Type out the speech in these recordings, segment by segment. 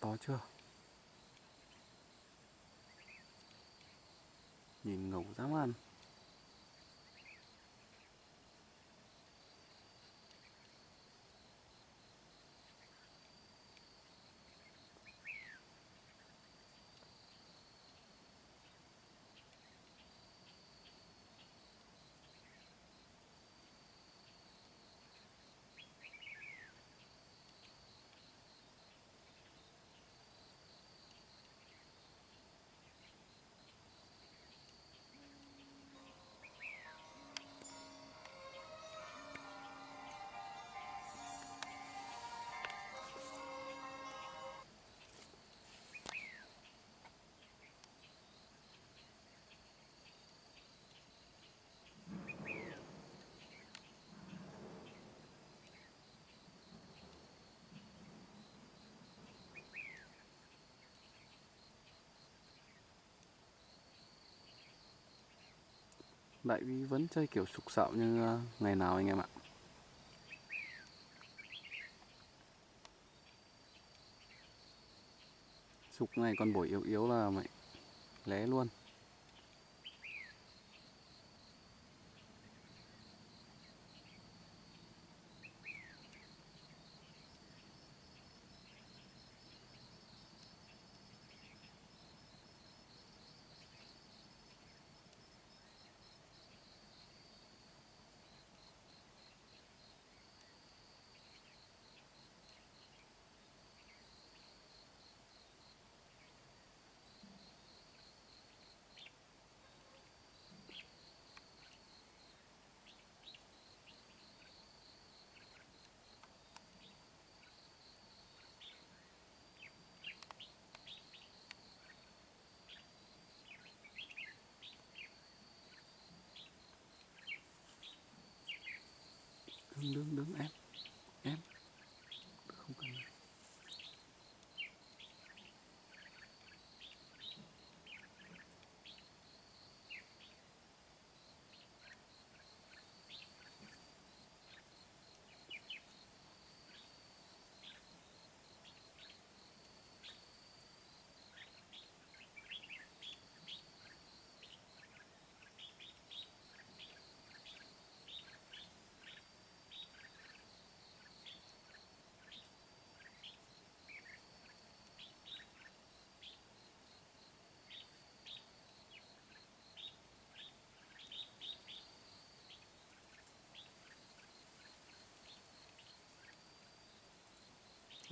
to chưa? Nhìn ngầu dám ăn Đại Vi vẫn chơi kiểu sục sạo như ờ, ngày nào anh em ạ? Sục này con bổi yếu yếu là mày, lé luôn. Đứng đứng đứng em Em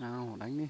Nào đánh đi.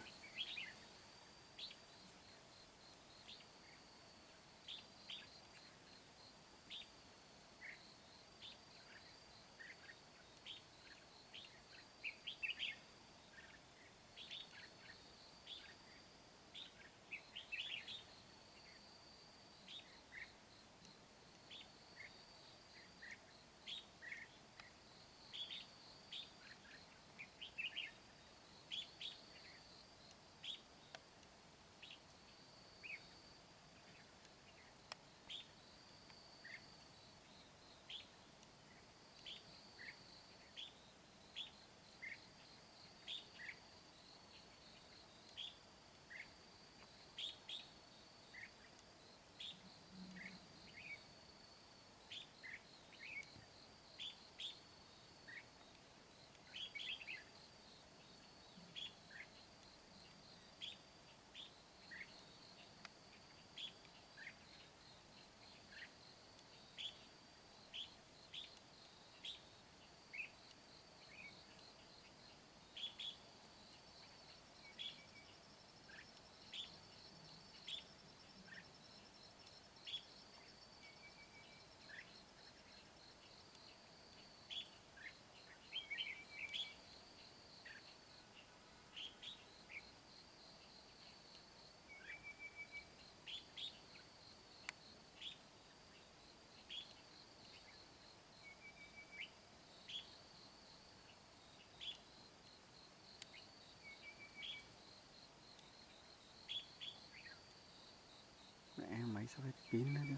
Máy sao hết nữa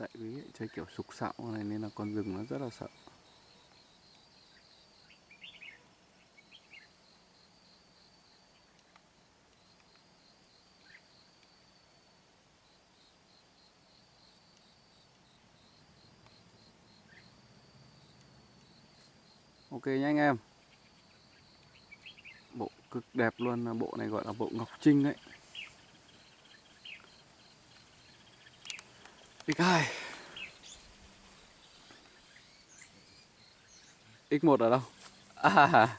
tại vì chơi kiểu sục sạo này nên là con rừng nó rất là sợ. Ok nhé anh em. Bộ cực đẹp luôn, Bộ này gọi là bộ Ngọc Trinh đấy X2 X1 ở đâu? À